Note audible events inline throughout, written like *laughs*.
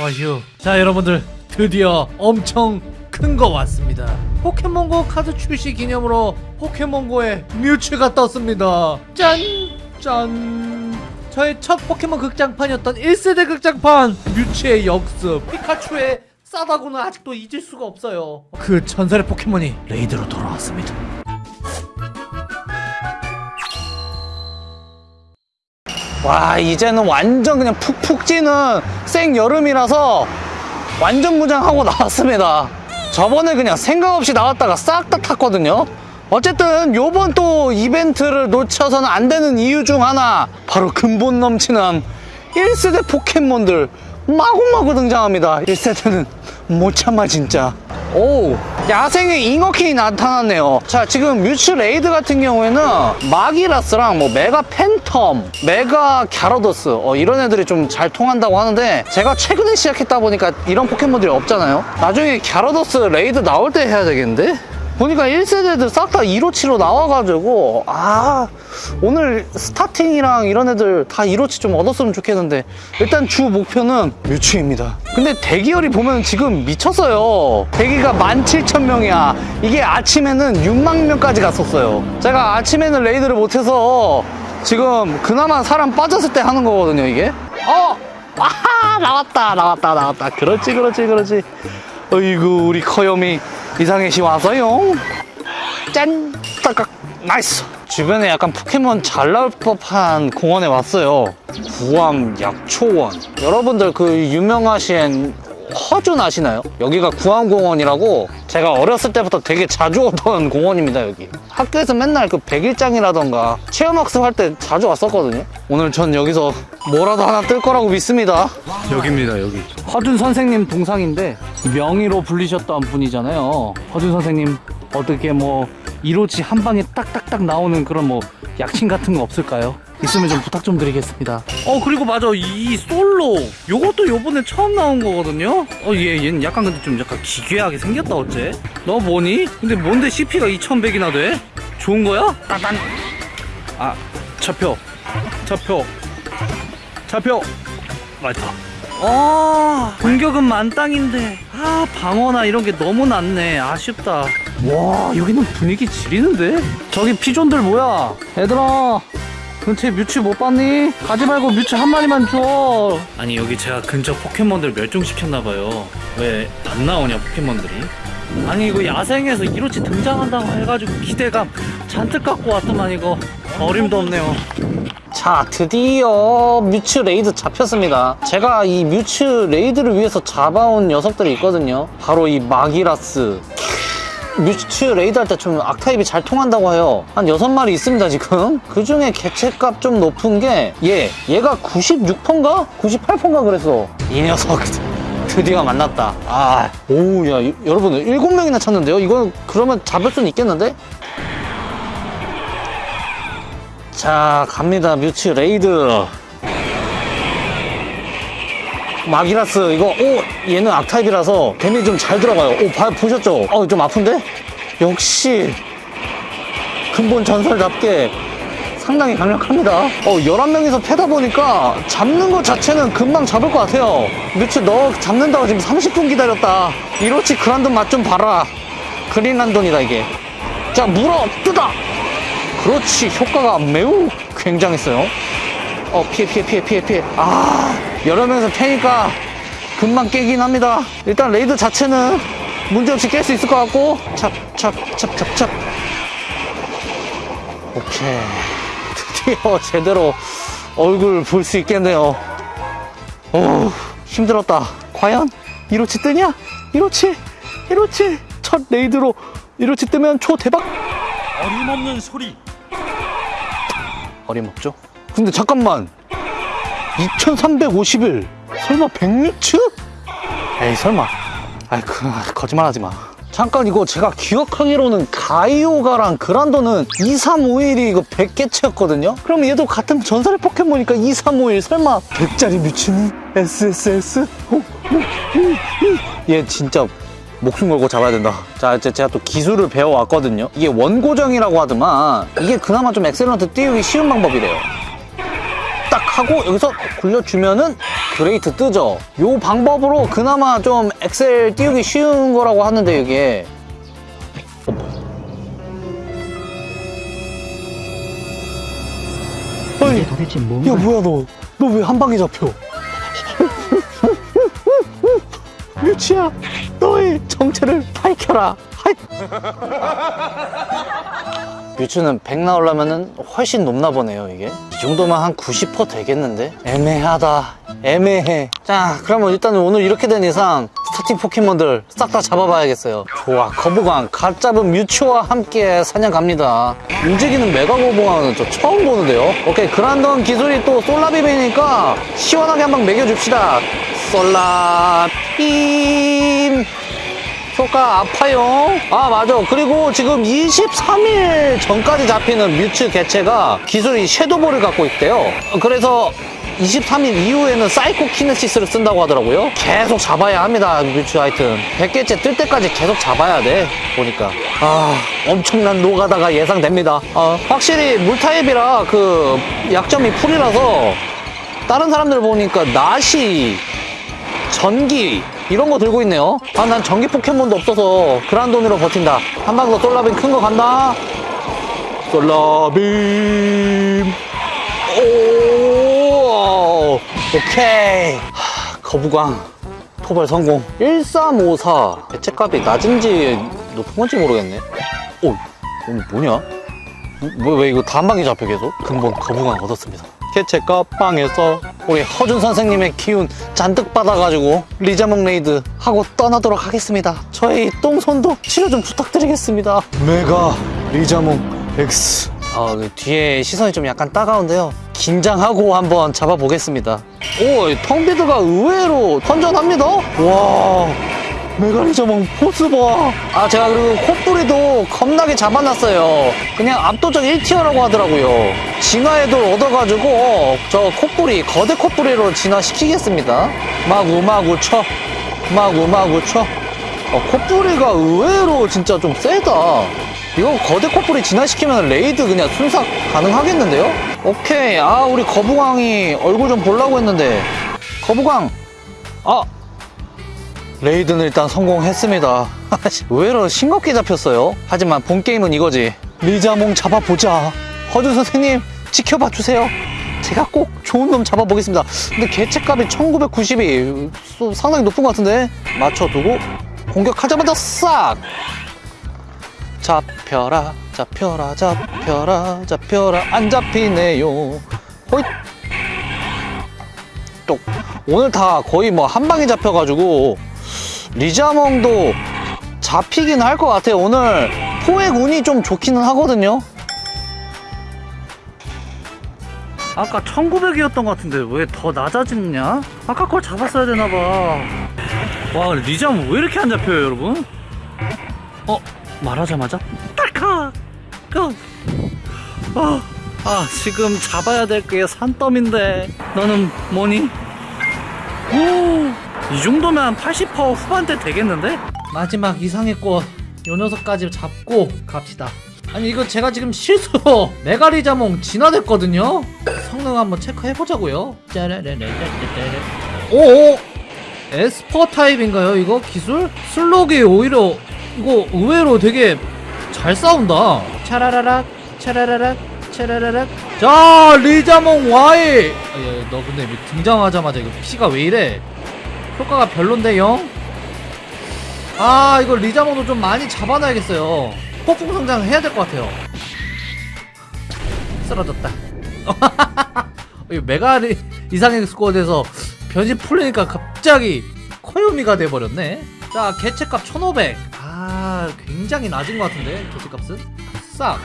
어휴. 자 여러분들 드디어 엄청 큰 거 왔습니다. 포켓몬고 카드 출시 기념으로 포켓몬고에 뮤츠가 떴습니다. 짠! 짠! 저의 첫 포켓몬 극장판이었던 1세대 극장판! 뮤츠의 역습. 피카츄의 싸다구는 아직도 잊을 수가 없어요. 그 전설의 포켓몬이 raid로 돌아왔습니다 와 이제는 완전 그냥 푹푹 찌는 생 여름이라서 완전 무장하고 *laughs* 나왔습니다. 저번에 그냥 생각 없이 나왔다가 싹 다 탔거든요. 어쨌든 요번 또 이벤트를 놓쳐서는 안 되는 이유 중 하나 바로 근본 넘치는 1세대 포켓몬들 마구마구 등장합니다. 1세대는 못 참아 진짜 오 야생의 잉어킹이 나타났네요. 자 지금 뮤츠 raid 같은 경우에는 마기라스랑 뭐 메가 팬텀 메가 갸라도스 어, 이런 애들이 좀 잘 통한다고 하는데 제가 최근에 시작했다 보니까 이런 포켓몬들이 없잖아요? 나중에 갸라도스 raid 나올 때 해야 되겠는데 보니까 1세대들 싹다 이로치로 나와가지고 아 오늘 starting이랑 이런 애들 다 이로치 좀 얻었으면 좋겠는데 일단 주 목표는 뮤츠입니다. 근데 대기열이 보면 지금 미쳤어요. 대기가 17,000명이야. 이게 아침에는 6만 명까지 갔었어요. 제가 아침에는 raid를 못해서 지금 그나마 사람 빠졌을 때 하는 거거든요 이게. 어! 아하 나왔다 나왔다 나왔다. 그렇지 그렇지 그렇지 어이구 우리 커요미 이상해씨 왔어요. 짠. 따깍 나이스. 주변에 약간 포켓몬 잘 나올 법한 공원에 왔어요. 구암 약초원. 여러분들 그 유명하신 허준 아시나요? 여기가 구암공원이라고 제가 어렸을 때부터 되게 자주 오던 공원입니다 여기 학교에서 맨날 그 백일장이라던가 체험학습 할 때 자주 왔었거든요 오늘 전 여기서 뭐라도 하나 뜰 거라고 믿습니다 여기입니다 여기 허준 선생님 동상인데 명의로 불리셨던 분이잖아요. 허준 선생님 어떻게 뭐 이로치 한 방에 딱딱딱 나오는 그런 뭐 약침 같은 거 없을까요? 있으면 좀 부탁 좀 드리겠습니다. 어 그리고 맞아. 이 솔로. 요것도 요번에 처음 나온 거거든요? 어얘 얘는 약간 근데 좀 약간 기괴하게 생겼다 어째? 너 뭐니? 근데 뭔데 CP가 2100이나 돼? 좋은 거야? 따단. 아 잡혀. 잡혀. 잡혀. 맞다. 아 공격은 만땅인데. 아 방어나 이런 게 너무 낮네. 아쉽다. 와 여기는 분위기 지리는데? 저기 피존들 뭐야? 얘들아 근처에 뮤츠 못 봤니? 가지 말고 뮤츠 한 마리만 줘. 아니 여기 제가 근처 포켓몬들 멸종시켰나봐요. 왜 안 나오냐 포켓몬들이? 아니 이거 야생에서 이로치 등장한다고 해가지고 기대감 잔뜩 갖고 왔더만 이거 어림도 없네요. 자 드디어 뮤츠 raid 잡혔습니다. 제가 이 뮤츠 raid를 위해서 잡아온 녀석들이 있거든요. 바로 이 마기라스. 뮤츠 raid 할때 좀 악타입이 잘 통한다고 해요. 한 6마리 있습니다, 지금. 그 중에 개체값 좀 높은 게 얘. 얘가 96%인가? 98%인가 그랬어. 이 녀석. *laughs* 드디어 만났다. 아, 오, 야, 이- 여러분, 7명이나 찼는데요? 이건 그러면 잡을 수는 있겠는데? 자, 갑니다. 뮤츠 raid. 마기라스 이거 오 얘는 악타입이라서 데미지 좀잘 들어가요. 오 봐, 보셨죠? 어좀 아픈데? 역시 근본 전설답게 상당히 강력합니다. 어 11명이서 패다 보니까 잡는 것 자체는 금방 잡을 것 같아요. 뮤츠 너 잡는다고 지금 30분 기다렸다. 이로치 그란돈 맛 좀 봐라. 그란돈이다 이게. 자 물어 뜯어 그렇지 효과가 매우 굉장했어요 어 피해 피해 피해 피해 피해. 아 여러 명이서 패니까 금방 깨긴 합니다. 일단 raid 자체는 문제없이 깰 수 있을 것 같고. 찹찹찹찹찹. 오케이. *laughs* 드디어 제대로 얼굴 볼 수 있겠네요. 오 힘들었다. 과연 이로치 뜨냐? 이로치? 이로치? 첫 레이드로 이로치 뜨면 초 대박! 어림없는 소리. 어림없죠? 근데 잠깐만 2350일 설마 100뮤츠? 에이 설마 아이 그 거짓말하지 마 잠깐 이거 제가 기억하기로는 가이오가랑 그란돈은 2351이 이거 100개체였거든요? 그럼 얘도 같은 전설의 포켓몬이니까 2351 설마 100짜리 뮤츠니? SSS? 어, 어, 어, 어. 얘 진짜 목숨 걸고 잡아야 된다. 자, 이제 제가 또 기술을 배워왔거든요. 이게 원고정이라고 하더만 이게 그나마 좀 excellent 띄우기 쉬운 방법이래요. 딱 하고 여기서 굴려주면은 great 뜨죠? 요 방법으로 그나마 좀 excel 띄우기 쉬운 거라고 하는데 이게 어? 어이, 도대체 뭔가 야 뭐야 너 너 왜 한 방에 잡혀 뮤치야 너의 정체를 밝혀라. 뮤츠는 100 나오려면 훨씬 높나 보네요 이게. 이 정도면 한 90% 되겠는데? 애매하다. 애매해. 자 그러면 일단 오늘 이렇게 된 이상 스타팅 포켓몬들 싹 다 잡아봐야겠어요. 좋아 거부광 갓 잡은 뮤츠와 함께 사냥 갑니다. 움직이는 메가 거북왕은 저 처음 보는데요. 오케이 그란돈 기술이 또 솔라빔이니까 시원하게 한방 먹여줍시다. 솔라빔 효과 아파요. 아 맞아. 그리고 지금 23일 전까지 잡히는 뮤츠 개체가 기술이 섀도볼을 갖고 있대요. 그래서 23일 이후에는 사이코 키네시스를 쓴다고 하더라고요. 계속 잡아야 합니다. 뮤츠 하여튼 100개체 뜰 때까지 계속 잡아야 돼. 보니까 아 엄청난 노가다가 예상됩니다. 아, 확실히 물타입이라 그 약점이 풀이라서 다른 사람들 보니까 낫이 전기 이런 거 들고 있네요. 아 난 전기 포켓몬도 없어서 그란 돈으로 버틴다. 한 방 더 솔라빔 큰 거 간다. 솔라빔. 오 오케이. 하, 거부광 토벌 성공. 1354 개체값이 낮은지 높은 건지 모르겠네. 오 오늘 뭐냐? 뭐, 왜 이거 다한 방에 잡혀 계속? 근본 거북왕 얻었습니다. 개체값 빵에서 우리 허준 선생님의 기운 잔뜩 받아가지고 리자몽 raid 하고 떠나도록 하겠습니다. 저희 똥손도 치료 좀 부탁드리겠습니다. 메가 리자몽 X 아, 그 뒤에 시선이 좀 약간 따가운데요. 긴장하고 한번 잡아보겠습니다. 오, 텅비드가 의외로 선전합니다. 와, 메가리자몽 force 봐. 아, 제가 그리고 코뿌리도 겁나게 잡아놨어요. 그냥 압도적 1 tier라고 하더라고요. 진화에도 얻어가지고 저 코뿌리, 거대코뿌리로 진화시키겠습니다. 마구 마구 쳐. 마구 마구 쳐. 어, 코뿌리가 의외로 진짜 좀 세다. 이거 거대코뿌리 진화시키면 raid 그냥 순삭 가능하겠는데요? 오케이. 아, 우리 거북왕이 얼굴 좀 보려고 했는데. 거북왕! 아! raid는 일단 성공했습니다. *laughs* 의외로 싱겁게 잡혔어요. 하지만 본 게임은 이거지. 리자몽 잡아보자. 허준 선생님, 지켜봐 주세요. 제가 꼭 좋은 놈 잡아보겠습니다. 근데 개체값이 1990이 상당히 높은 것 같은데? 맞춰두고 공격하자마자 싹! 잡혀라, 잡혀라, 잡혀라, 잡혀라, 안 잡히네요. 호잇! 또 오늘 다 거의 뭐 한 방에 잡혀가지고 리자몽도 잡히긴 할 것 같아요. 오늘 포획 운이 좀 좋기는 하거든요. 아까 1900이었던 것 같은데 왜 더 낮아지냐? 아까 걸 잡았어야 되나봐 와 리자몽 왜 이렇게 안 잡혀요 여러분? 어? 말하자마자! 고! 어, 아 지금 잡아야 될 게 산더미인데 너는 뭐니? 오, 이 정도면 80% 후반대 되겠는데? 마지막 이상의 꽃, 요 녀석까지 잡고 갑시다. 아니 이거 제가 지금 실수로 *laughs* 메가리자몽 진화됐거든요? 성능 한번 체크해보자고요. 짜라라라라라라. 오! esper 타입인가요 이거 기술? 슬록이 오히려 이거 의외로 되게 잘 싸운다. 차라라락, 차라라락, 차라라락. 자, 리자몽 Y! 아, 야, 너 근데 등장하자마자 이거 피가 왜 이래? 효과가 별론데, 영? 아, 이거 리자몽도 좀 많이 잡아놔야겠어요. 폭풍 성장 해야 될 것 같아요. 쓰러졌다. *laughs* 이 메가리 이상의 스쿼드에서 변신 풀리니까 갑자기 코요미가 돼버렸네. 자, 개체값 1500. 아, 굉장히 낮은 것 같은데, 개체값은? 싹.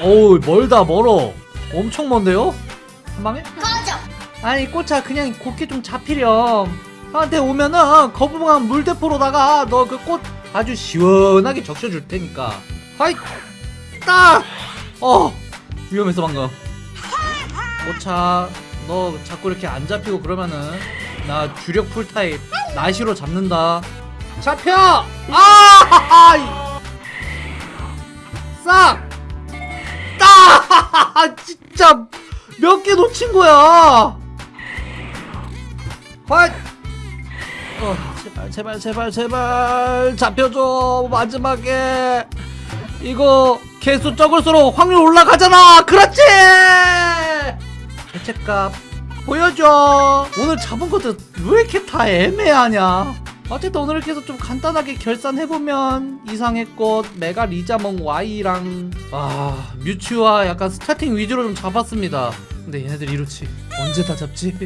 어우, 멀다, 멀어. 엄청 먼데요? 한 방에? 아니, 꽃차 그냥 곱게 좀 잡히렴. 나한테 오면은 거부감 물대포로다가 너 그 꽃 아주 시원하게 적셔줄 테니까. 하이! 딱! 어! 위험했어, 방금. 꽃차, 너 자꾸 이렇게 안 잡히고 그러면은 나 주력 풀타입 나시로 잡는다. 잡혀! 아! 싹! 딱! *laughs* 진짜 몇 개 놓친 거야! 헛! 어, 제발 제발 제발 제발. 잡혀줘 마지막에. 이거 개수 적을수록 확률 올라가잖아. 그렇지! 대체값 보여줘. 오늘 잡은 것들 왜 이렇게 다 애매하냐? 어쨌든 오늘 이렇게 좀 간단하게 결산해보면 이상의 꽃 메가 리자몽 Y랑 아 뮤츠와 약간 스타팅 위주로 좀 잡았습니다. 근데 얘네들 이렇지. 언제 다 잡지?